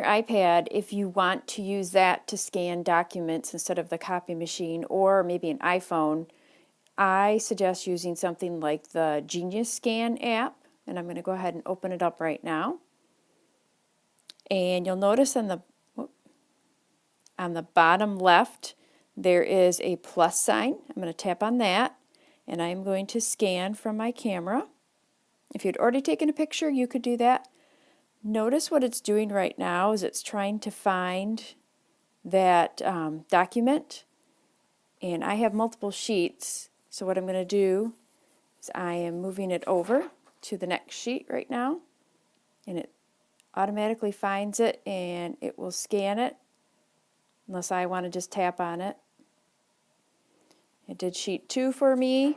your iPad, if you want to use that to scan documents instead of the copy machine or maybe an iPhone, I suggest using something like the Genius Scan app. And I'm going to go ahead and open it up right now. And you'll notice on the on the bottom left there is a plus sign. I'm going to tap on that and I'm going to scan from my camera. If you'd already taken a picture you could do that. Notice what it's doing right now is it's trying to find that um, document. And I have multiple sheets. So what I'm going to do is I am moving it over to the next sheet right now. And it automatically finds it and it will scan it unless I want to just tap on it. It did sheet 2 for me.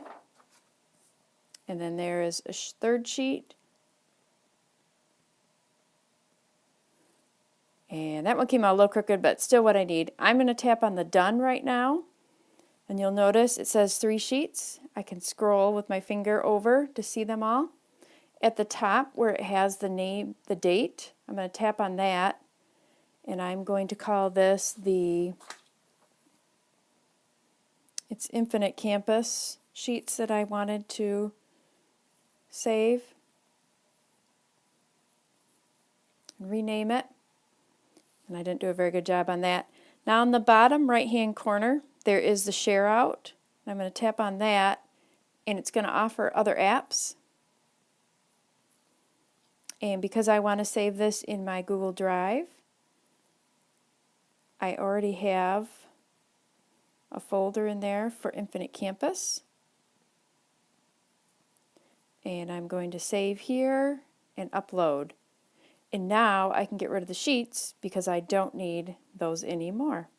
And then there is a third sheet and that one came out a little crooked but still what I need. I'm going to tap on the done right now and you'll notice it says three sheets. I can scroll with my finger over to see them all. At the top where it has the name, the date, I'm going to tap on that and I'm going to call this the it's Infinite Campus sheets that I wanted to save rename it and I didn't do a very good job on that. Now in the bottom right hand corner there is the share out. I'm going to tap on that and it's going to offer other apps. And because I want to save this in my Google Drive, I already have a folder in there for Infinite Campus. And I'm going to save here and upload. And now I can get rid of the sheets because I don't need those anymore.